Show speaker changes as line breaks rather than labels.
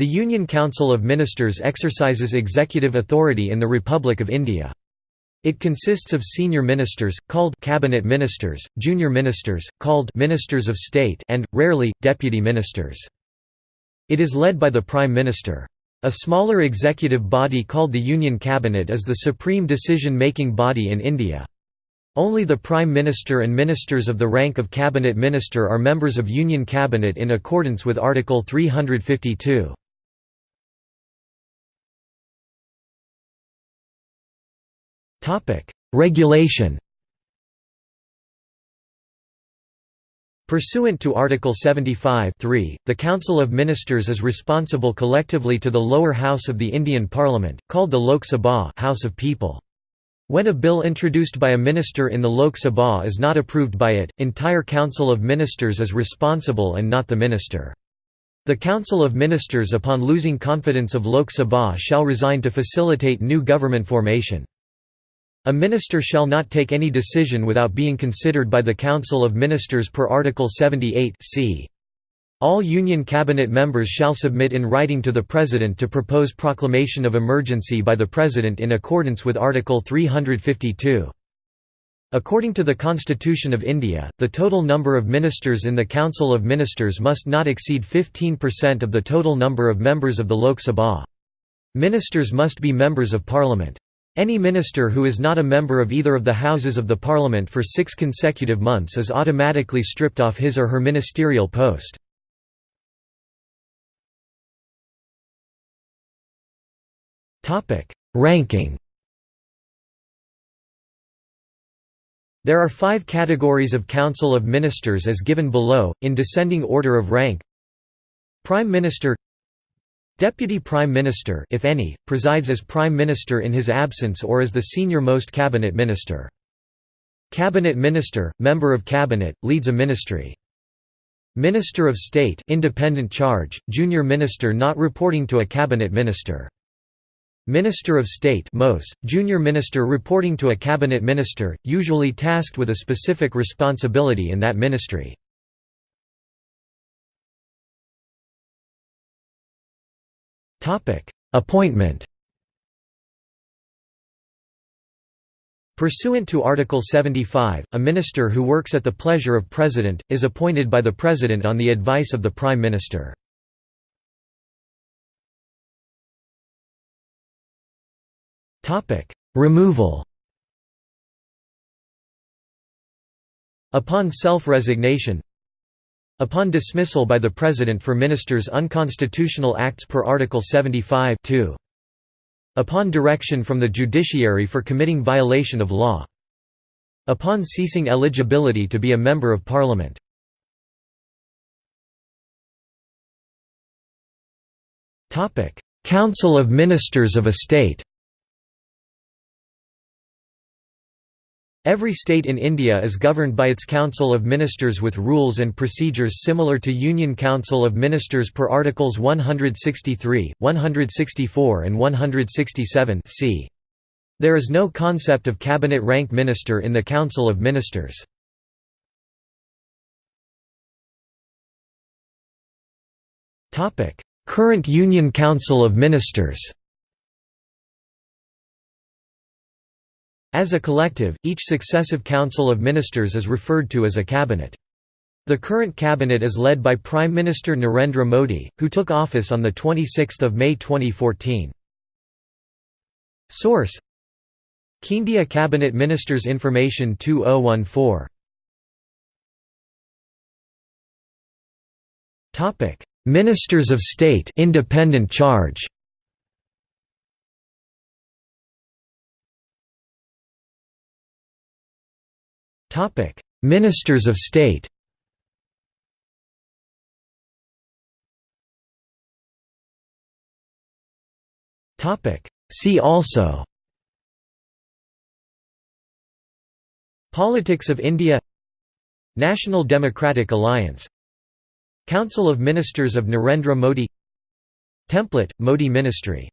The Union Council of Ministers exercises executive authority in the Republic of India. It consists of senior ministers, called cabinet ministers, junior ministers, called ministers of state and, rarely, deputy ministers. It is led by the Prime Minister. A smaller executive body called the Union Cabinet is the supreme decision-making body in India. Only the Prime Minister and ministers of the rank of Cabinet Minister are members of Union Cabinet in accordance with Article 352. Regulation Pursuant to Article 75 the Council of Ministers is responsible collectively to the lower house of the Indian Parliament, called the Lok Sabha House of People. When a bill introduced by a minister in the Lok Sabha is not approved by it, entire Council of Ministers is responsible and not the minister. The Council of Ministers upon losing confidence of Lok Sabha shall resign to facilitate new government formation. A minister shall not take any decision without being considered by the Council of Ministers per Article 78 c. All Union Cabinet members shall submit in writing to the President to propose proclamation of emergency by the President in accordance with Article 352. According to the Constitution of India, the total number of ministers in the Council of Ministers must not exceed 15% of the total number of members of the Lok Sabha. Ministers must be members of Parliament. Any minister who is not a member of either of the Houses of the Parliament for six consecutive months is automatically stripped off his or her ministerial post. Ranking There are five categories of Council of Ministers as given below, in descending order of rank Prime Minister Deputy Prime Minister if any, presides as Prime Minister in his absence or as the senior-most cabinet minister. Cabinet Minister, member of cabinet, leads a ministry. Minister of State independent charge, junior minister not reporting to a cabinet minister. Minister of State MOS, junior minister reporting to a cabinet minister, usually tasked with a specific responsibility in that ministry. Appointment. Pursuant to Article 75, a minister who works at the pleasure of President, is appointed by the President on the advice of the Prime Minister. Removal. Upon self-resignation Upon dismissal by the President for ministers unconstitutional acts per Article 75 2. Upon direction from the judiciary for committing violation of law. Upon ceasing eligibility to be a Member of Parliament. Council of Ministers of a State Every state in India is governed by its Council of Ministers with rules and procedures similar to Union Council of Ministers per Articles 163, 164 and 167 c. There is no concept of cabinet rank minister in the Council of Ministers. Current Union Council of Ministers As a collective, each successive Council of Ministers is referred to as a cabinet. The current cabinet is led by Prime Minister Narendra Modi, who took office on 26 May 2014. Source Keandia Cabinet Ministers Information 2014 Ministers of State independent charge Topic: Ministers of State. Topic: See also. Politics of India National Democratic Alliance Council of Ministers of Narendra Modi Template, Modi Ministry